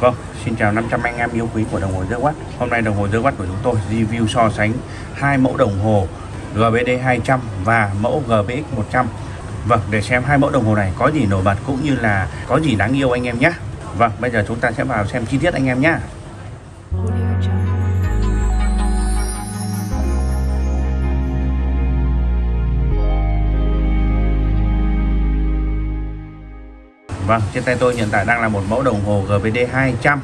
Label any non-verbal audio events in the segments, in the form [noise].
Vâng, xin chào 500 anh em yêu quý của đồng hồ Watt. Hôm nay đồng hồ Watt của chúng tôi review so sánh hai mẫu đồng hồ GBD 200 và mẫu GBX 100. Vâng, để xem hai mẫu đồng hồ này có gì nổi bật cũng như là có gì đáng yêu anh em nhé. Vâng, bây giờ chúng ta sẽ vào xem chi tiết anh em nhé. Vâng, trên tay tôi hiện tại đang là một mẫu đồng hồ GBD 200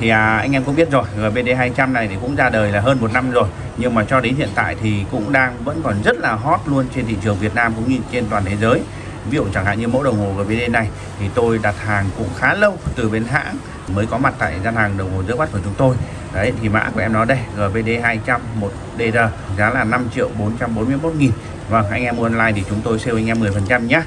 thì à, anh em cũng biết rồi GBD 200 này thì cũng ra đời là hơn một năm rồi. Nhưng mà cho đến hiện tại thì cũng đang vẫn còn rất là hot luôn trên thị trường Việt Nam cũng như trên toàn thế giới. Ví dụ chẳng hạn như mẫu đồng hồ GBD này thì tôi đặt hàng cũng khá lâu từ bên hãng mới có mặt tại gian hàng đồng hồ giữa mắt của chúng tôi. Đấy thì mã của em nó đây GBD 200 1DR giá là 5 triệu 441 nghìn. Vâng anh em mua online thì chúng tôi sale anh em 10% nhé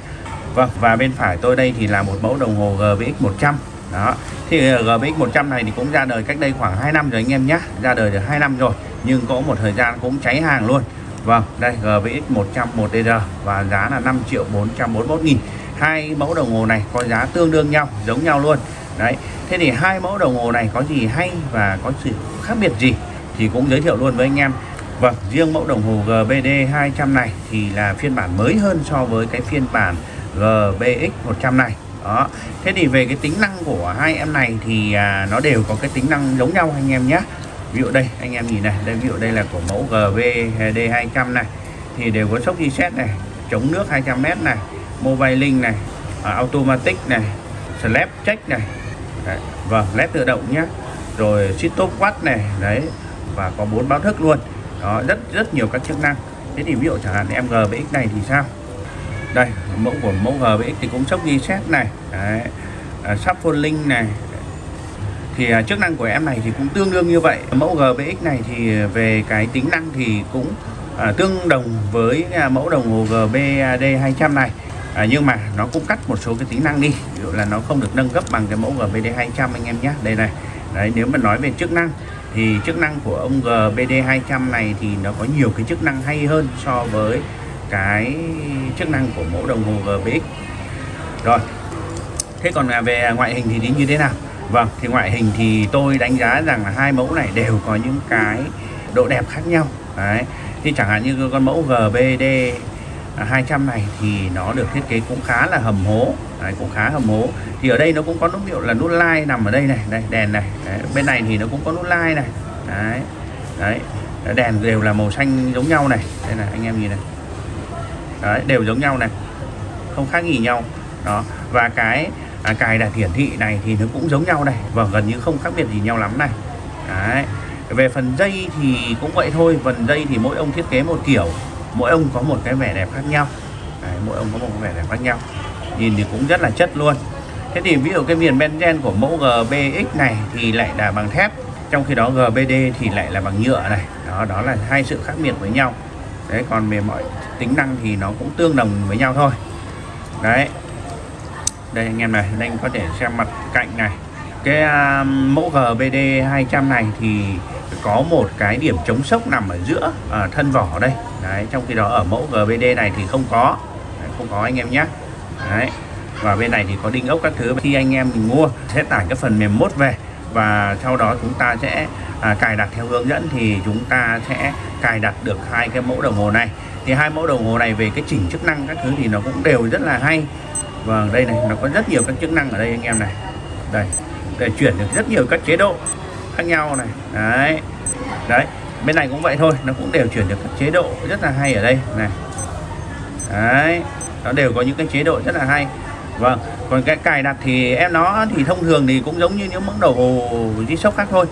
Vâng và bên phải tôi đây thì là một mẫu đồng hồ GBX 100 đó thì ờ, GBX 100 này thì cũng ra đời cách đây khoảng 2 năm rồi anh em nhé ra đời được 2 năm rồi nhưng có một thời gian cũng cháy hàng luôn. Vâng đây GBX 100 1DR và giá là 5 triệu 441 nghìn. Hai mẫu đồng hồ này có giá tương đương nhau giống nhau luôn. Đấy thế thì hai mẫu đồng hồ này có gì hay và có sự khác biệt gì thì cũng giới thiệu luôn với anh em. Vâng, riêng mẫu đồng hồ GBD 200 này thì là phiên bản mới hơn so với cái phiên bản GBX 100 này. Đó. Thế thì về cái tính năng của hai em này thì à, nó đều có cái tính năng giống nhau anh em nhé. Ví dụ đây, anh em nhìn này, đây ví dụ đây là của mẫu GVD 200 này thì đều có sốc reset này, chống nước 200m này, mobile link này, à, automatic này, slap check này. Đấy. Vâng, led tự động nhé. Rồi stop watch này, đấy và có bốn báo thức luôn đó rất rất nhiều các chức năng thế thì ví dụ chẳng hạn em GBX này thì sao đây mẫu của mẫu GBX thì cũng sốc xét này. Đấy à, shuffle link này. Thì à, chức năng của em này thì cũng tương đương như vậy. Mẫu GBX này thì về cái tính năng thì cũng à, tương đồng với à, mẫu đồng hồ GBD 200 này. À, nhưng mà nó cũng cắt một số cái tính năng đi. Ví dụ là nó không được nâng cấp bằng cái mẫu GBD 200 anh em nhé đây này. Đấy nếu mà nói về chức năng thì chức năng của ông GBD 200 này thì nó có nhiều cái chức năng hay hơn so với cái chức năng của mẫu đồng hồ GBX rồi thế còn về ngoại hình thì như thế nào? Vâng thì ngoại hình thì tôi đánh giá rằng là hai mẫu này đều có những cái độ đẹp khác nhau. Đấy thì chẳng hạn như con mẫu GBD 200 này thì nó được thiết kế cũng khá là hầm hố. Đấy, cũng khá hầm hố. Thì ở đây nó cũng có nút hiệu là nút like nằm ở đây này đây đèn này. Đấy, bên này thì nó cũng có nút like này. Đấy đấy đèn đều là màu xanh giống nhau này. Đây là anh em nhìn này đấy đều giống nhau này. Không khác gì nhau. Đó và cái à, cài đặt hiển thị này thì nó cũng giống nhau này và gần như không khác biệt gì nhau lắm này. Đấy về phần dây thì cũng vậy thôi phần dây thì mỗi ông thiết kế một kiểu mỗi ông có một cái vẻ đẹp khác nhau. Đấy, mỗi ông có một vẻ đẹp khác nhau. Nhìn thì cũng rất là chất luôn. Thế thì ví dụ cái viền benzen của mẫu GBX này thì lại là bằng thép trong khi đó GBD thì lại là bằng nhựa này. Đó đó là hai sự khác biệt với nhau đấy còn về mọi tính năng thì nó cũng tương đồng với nhau thôi. Đấy. Đây anh em này anh có thể xem mặt cạnh này. Cái uh, mẫu GBD 200 này thì có một cái điểm chống sốc nằm ở giữa ở thân vỏ đây. Đấy trong khi đó ở mẫu GBD này thì không có. Đấy, không có anh em nhé. Đấy. Và bên này thì có đinh ốc các thứ. Khi anh em mình mua sẽ tải cái phần mềm mốt về và sau đó chúng ta sẽ à, cài đặt theo hướng dẫn thì chúng ta sẽ cài đặt được hai cái mẫu đồng hồ này. Thì hai mẫu đồng hồ này về cái chỉnh chức năng các thứ thì nó cũng đều rất là hay. Vâng đây này nó có rất nhiều các chức năng ở đây anh em này. Đây để chuyển được rất nhiều các chế độ khác nhau này. Đấy đấy bên này cũng vậy thôi nó cũng đều chuyển được các chế độ rất là hay ở đây này. Đấy nó đều có những cái chế độ rất là hay vâng còn cái cài đặt thì em nó thì thông thường thì cũng giống như những mẫu đồng hồ G-Shock khác thôi.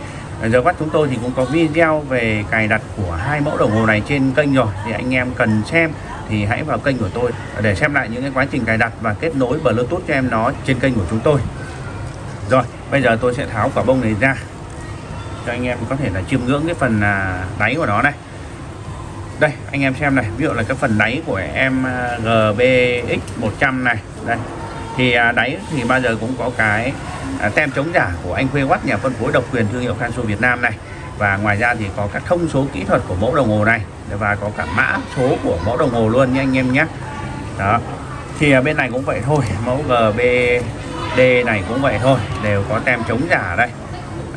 Giờ bắt chúng tôi thì cũng có video về cài đặt của hai mẫu đồng hồ này trên kênh rồi. Thì anh em cần xem thì hãy vào kênh của tôi để xem lại những cái quá trình cài đặt và kết nối Bluetooth cho em nó trên kênh của chúng tôi. Rồi, bây giờ tôi sẽ tháo quả bông này ra. Cho anh em có thể là chiêm ngưỡng cái phần à, đáy của nó này. Đây, anh em xem này. Ví dụ là cái phần đáy của em à, GBX 100 này. Đây thì à, đáy thì bao giờ cũng có cái à, tem chống giả của anh Khuê Watt nhà phân phối độc quyền thương hiệu Kanso Việt Nam này. Và ngoài ra thì có các thông số kỹ thuật của mẫu đồng hồ này và có cả mã số của mẫu đồng hồ luôn nha anh em nhé. Đó. Thì à, bên này cũng vậy thôi [laughs] mẫu GBD này cũng vậy thôi đều có tem chống giả đây.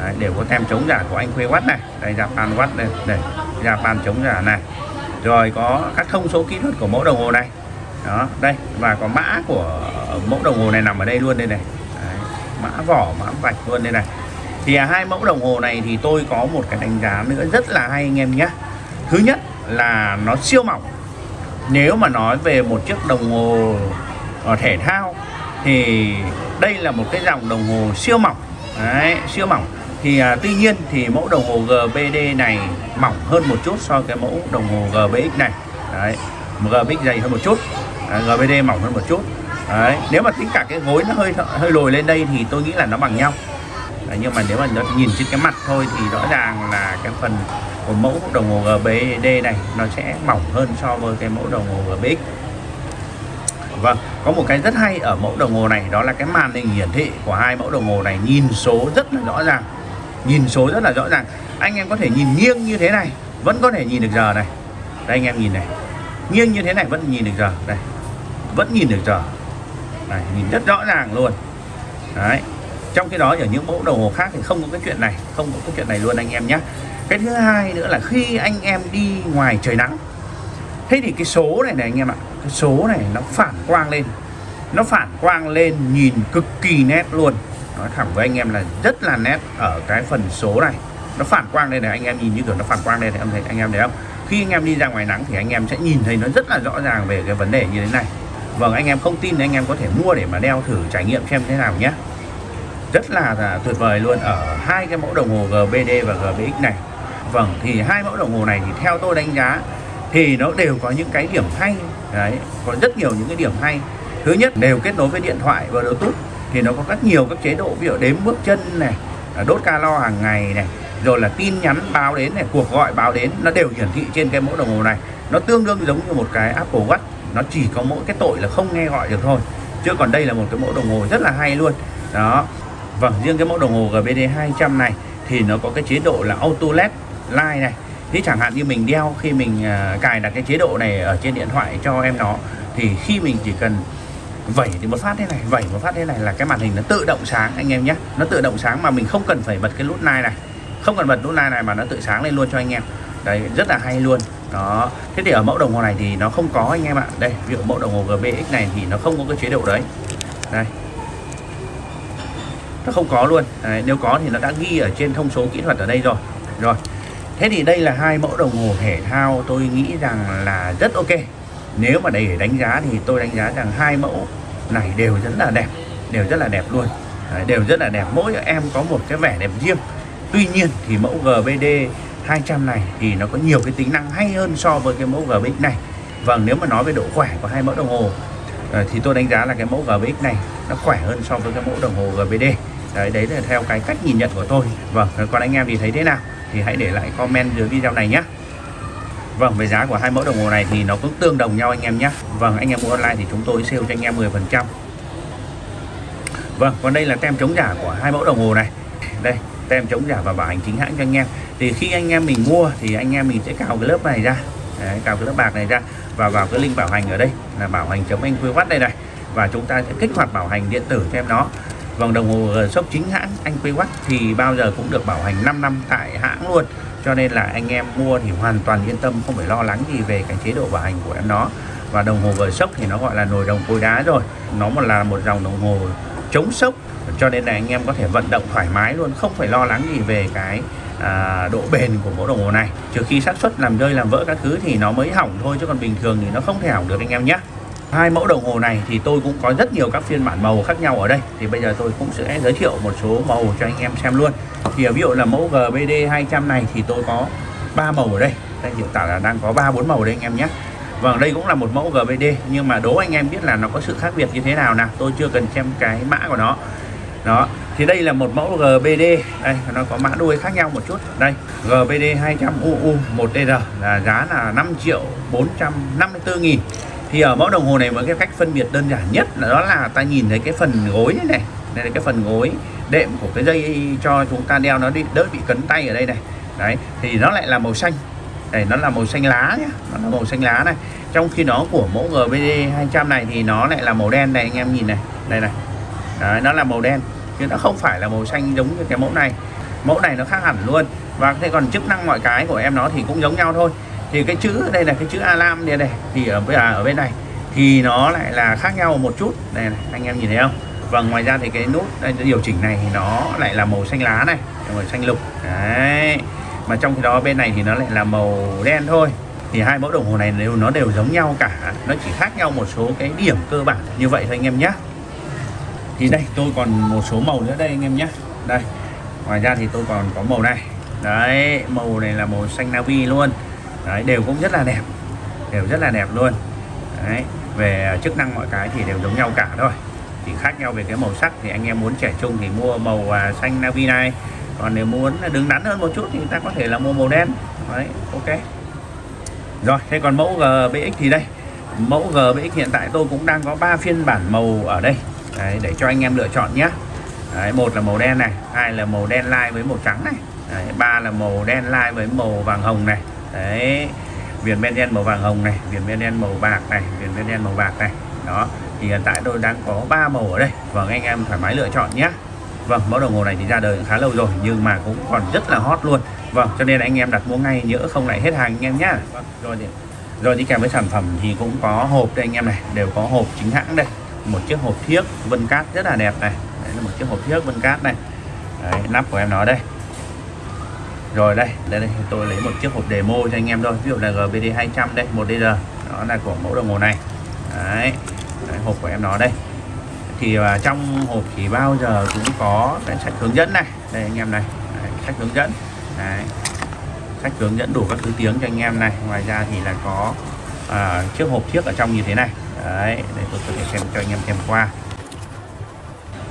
Đấy, đều có tem chống giả của anh Khuê Watt này. Đây Japan Watt đây đây Japan chống giả này. Rồi có các thông số kỹ thuật của mẫu đồng hồ này. Đó đây và có mã của mẫu đồng hồ này nằm ở đây luôn đây này. Đấy, mã vỏ mã vạch luôn đây này. Thì à, hai mẫu đồng hồ này thì tôi có một cái đánh giá nữa rất là hay anh em nhé. Thứ nhất là nó siêu mỏng. Nếu mà nói về một chiếc đồng hồ ờ, thể thao thì đây là một cái dòng đồng hồ siêu mỏng. Đấy, siêu mỏng. Thì à, tuy nhiên thì mẫu đồng hồ GBD này mỏng hơn một chút so với cái mẫu đồng hồ GBX này. Đấy GBX dày hơn một chút. À, GBD mỏng hơn một chút đấy nếu mà tính cả cái gối nó hơi hơi lồi lên đây thì tôi nghĩ là nó bằng nhau đấy, nhưng mà nếu mà nó nhìn trên cái mặt thôi thì rõ ràng là cái phần của mẫu đồng hồ GBD này nó sẽ mỏng hơn so với cái mẫu đồng hồ GBX Vâng, có một cái rất hay ở mẫu đồng hồ này đó là cái màn hình hiển thị của hai mẫu đồng hồ này nhìn số rất là rõ ràng. Nhìn số rất là rõ ràng. Anh em có thể nhìn nghiêng như thế này, vẫn có thể nhìn được giờ này. Đây anh em nhìn này. Nghiêng như thế này vẫn nhìn được giờ. Đây. Vẫn nhìn được giờ. Này, nhìn rất rõ ràng luôn. Đấy. Trong khi đó ở những mẫu đồng hồ khác thì không có cái chuyện này, không có cái chuyện này luôn anh em nhé. Cái thứ hai nữa là khi anh em đi ngoài trời nắng thế thì cái số này này anh em ạ cái số này nó phản quang lên nó phản quang lên nhìn cực kỳ nét luôn nói thẳng với anh em là rất là nét ở cái phần số này nó phản quang lên này anh em nhìn như kiểu nó phản quang lên. này em thấy anh em thấy không khi anh em đi ra ngoài nắng thì anh em sẽ nhìn thấy nó rất là rõ ràng về cái vấn đề như thế này vâng anh em không tin thì anh em có thể mua để mà đeo thử trải nghiệm xem thế nào nhé. Rất là, là tuyệt vời luôn ở hai cái mẫu đồng hồ GBD và GBX này. Vâng thì hai mẫu đồng hồ này thì theo tôi đánh giá thì nó đều có những cái điểm hay. Đấy có rất nhiều những cái điểm hay. Thứ nhất đều kết nối với điện thoại và bluetooth thì nó có rất nhiều các chế độ ví dụ đếm bước chân này đốt calo hàng ngày này rồi là tin nhắn báo đến này cuộc gọi báo đến nó đều hiển thị trên cái mẫu đồng hồ này. Nó tương đương giống như một cái Apple Watch nó chỉ có mỗi cái tội là không nghe gọi được thôi. Chứ còn đây là một cái mẫu đồng hồ rất là hay luôn. Đó. Vâng riêng cái mẫu đồng hồ GBD 200 này thì nó có cái chế độ là auto led light này. Thế chẳng hạn như mình đeo khi mình à, cài đặt cái chế độ này ở trên điện thoại cho em nó thì khi mình chỉ cần vẩy thì một phát thế này, vẩy một phát thế này là cái màn hình nó tự động sáng anh em nhé. Nó tự động sáng mà mình không cần phải bật cái nút like này. Không cần bật nút like này mà nó tự sáng lên luôn cho anh em. Đấy, rất là hay luôn đó. Thế thì ở mẫu đồng hồ này thì nó không có anh em ạ. Đây ví dụ mẫu đồng hồ GBX này thì nó không có cái chế độ đấy. Đây. Nó không có luôn. Đấy, nếu có thì nó đã ghi ở trên thông số kỹ thuật ở đây rồi. Rồi. Thế thì đây là hai mẫu đồng hồ thể thao tôi nghĩ rằng là rất ok. Nếu mà để đánh giá thì tôi đánh giá rằng hai mẫu này đều rất là đẹp Đều rất là đẹp luôn. Đấy, Đều rất là đẹp. Mỗi em có một cái vẻ đẹp riêng. Tuy nhiên thì mẫu GBD 200 này thì nó có nhiều cái tính năng hay hơn so với cái mẫu GBX này. Vâng nếu mà nói về độ khỏe của hai mẫu đồng hồ ờ, thì tôi đánh giá là cái mẫu GBX này nó khỏe hơn so với cái mẫu đồng hồ GBD đấy đấy là theo cái cách nhìn nhận của tôi. Vâng còn anh em thì thấy thế nào? Thì hãy để lại comment dưới video này nhé Vâng về giá của hai mẫu đồng hồ này thì nó cũng tương đồng nhau anh em nhé Vâng anh em mua online thì chúng tôi sale cho anh em 10% Vâng còn đây là tem chống giả của hai mẫu đồng hồ này. Đây tem chống giả và bảo hành chính hãng cho anh em. Thì khi anh em mình mua thì anh em mình sẽ cào cái lớp này ra. Đấy, cào cái lớp bạc này ra và vào cái link bảo hành ở đây là bảo hành chống anh Quy quát đây này. Và chúng ta sẽ kích hoạt bảo hành điện tử cho em nó. Vòng đồng hồ ờ, shop chính hãng anh Quy quát thì bao giờ cũng được bảo hành 5 năm tại hãng luôn. Cho nên là anh em mua thì hoàn toàn yên tâm không phải lo lắng gì về cái chế độ bảo hành của em nó. Và đồng hồ gờ sốc thì nó gọi là nồi đồng cối đá rồi. Nó là một dòng đồng hồ chống sốc cho nên là anh em có thể vận động thoải mái luôn không phải lo lắng gì về cái à, độ bền của mẫu đồng hồ này. Trừ khi xác suất làm rơi làm vỡ các thứ thì nó mới hỏng thôi chứ còn bình thường thì nó không thể hỏng được anh em nhé. Hai mẫu đồng hồ này thì tôi cũng có rất nhiều các phiên bản màu khác nhau ở đây. Thì bây giờ tôi cũng sẽ giới thiệu một số màu cho anh em xem luôn. Thì à, ví dụ là mẫu GBD 200 này thì tôi có ba màu ở đây. Đây hiện tại là đang có ba bốn màu đây anh em nhé. Vâng đây cũng là một mẫu GBD nhưng mà đố anh em biết là nó có sự khác biệt như thế nào nào. Tôi chưa cần xem cái mã của nó đó thì đây là một mẫu GBD đây nó có mã đuôi khác nhau một chút. Đây GBD 200 UU 1DR là giá là 5 triệu 454 nghìn. Thì ở mẫu đồng hồ này với cái cách phân biệt đơn giản nhất là đó là ta nhìn thấy cái phần gối này, này. Đây là cái phần gối đệm của cái dây cho chúng ta đeo nó đi đỡ bị cấn tay ở đây này. Đấy thì nó lại là màu xanh. Đây nó là màu xanh lá nhé nó là màu xanh lá này. Trong khi đó của mẫu GBD 200 này thì nó lại là màu đen này anh em nhìn này. Đây này Đấy, nó là màu đen chứ nó không phải là màu xanh giống như cái mẫu này. Mẫu này nó khác hẳn luôn. Và thế còn chức năng mọi cái của em nó thì cũng giống nhau thôi. Thì cái chữ đây là cái chữ alarm đây này thì ở bây giờ à, ở bên này thì nó lại là khác nhau một chút. Này, này anh em nhìn thấy không? Và ngoài ra thì cái nút đây, điều chỉnh này thì nó lại là màu xanh lá này màu xanh lục. Đấy. Mà trong khi đó bên này thì nó lại là màu đen thôi. Thì hai mẫu đồng hồ này đều nó đều giống nhau cả. Nó chỉ khác nhau một số cái điểm cơ bản như vậy thôi anh em nhé thì đây, tôi còn một số màu nữa. Đây, anh em nhé. Đây, ngoài ra thì tôi còn có màu này. Đấy, màu này là màu xanh navy luôn. Đấy, đều cũng rất là đẹp. Đều rất là đẹp luôn. Đấy, về chức năng mọi cái thì đều giống nhau cả thôi. Chỉ khác nhau về cái màu sắc thì anh em muốn trẻ trung thì mua màu à, xanh navy này. Còn nếu muốn đứng đắn hơn một chút thì người ta có thể là mua màu đen. Đấy, ok. Rồi, thế còn mẫu GBX thì đây. Mẫu GBX hiện tại tôi cũng đang có 3 phiên bản màu ở đây đấy, để cho anh em lựa chọn nhé. Đấy, một là màu đen này hai là màu đen lai với màu trắng này. Đấy, ba là màu đen lai với màu vàng hồng này. Đấy viền ben đen màu vàng hồng này viền ben đen màu bạc này viền ben đen màu bạc này. Đó thì hiện tại tôi đang có 3 màu ở đây. Vâng anh em thoải mái lựa chọn nhé. Vâng mẫu đồng hồ này thì ra đời khá lâu rồi nhưng mà cũng còn rất là hot luôn. Vâng cho nên anh em đặt mua ngay nhỡ không lại hết hàng anh em nhá. Vâng, rồi thì rồi đi kèm với sản phẩm thì cũng có hộp đây anh em này đều có hộp chính hãng đây một chiếc hộp thiếc vân cát rất là đẹp này. Đấy là một chiếc hộp thiếc vân cát này. Đấy, nắp của em nó đây. Rồi đây đây, đây tôi lấy một chiếc hộp demo cho anh em thôi. Ví dụ là GBD 200 đây 1DR đó là của mẫu đồng hồ này. Đấy, đấy hộp của em nó đây. Thì uh, trong hộp thì bao giờ cũng có cái sách hướng dẫn này. Đây anh em này. Đấy, sách hướng dẫn. Đấy. sách hướng dẫn đủ các thứ tiếng cho anh em này. Ngoài ra thì là có uh, chiếc hộp chiếc ở trong như thế này đấy, để tôi có thể xem cho anh em xem qua.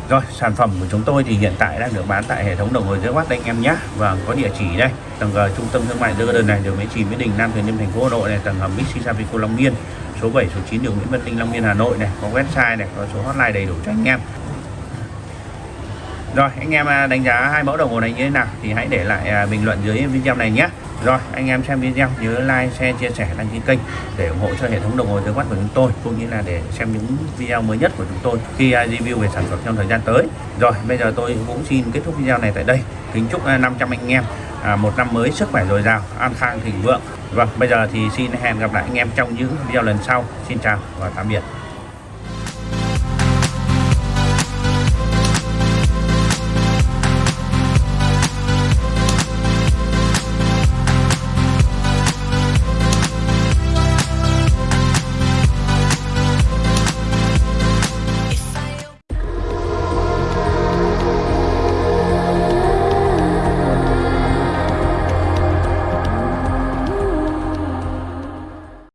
Rồi, sản phẩm của chúng tôi thì hiện tại đang được bán tại hệ thống đồng hồ dưới watt đây anh em nhé. Và có địa chỉ đây, tầng G, trung tâm thương mại Dơ Đơn này, đường Mỹ Trì, Mỹ Đình, Nam Từ Liêm, thành phố Hà Nội này, tầng hầm Bixi Savico Long Biên, số 7 số 9 đường Nguyễn Văn Tinh, Long Biên, Hà Nội này, có website này, có số hotline đầy đủ cho anh em rồi, anh em à, đánh giá hai mẫu đồng hồ này như thế nào thì hãy để lại à, bình luận dưới video này nhé. Rồi, anh em xem video, nhớ like, share, chia sẻ, đăng ký kênh để ủng hộ cho hệ thống đồng hồ dưới quát của chúng tôi, cũng như là để xem những video mới nhất của chúng tôi khi à, review về sản phẩm trong thời gian tới. Rồi, bây giờ tôi cũng xin kết thúc video này tại đây. Kính chúc 500 anh em một năm mới sức khỏe dồi dào, an khang, thịnh vượng. Vâng bây giờ thì xin hẹn gặp lại anh em trong những video lần sau. Xin chào và tạm biệt.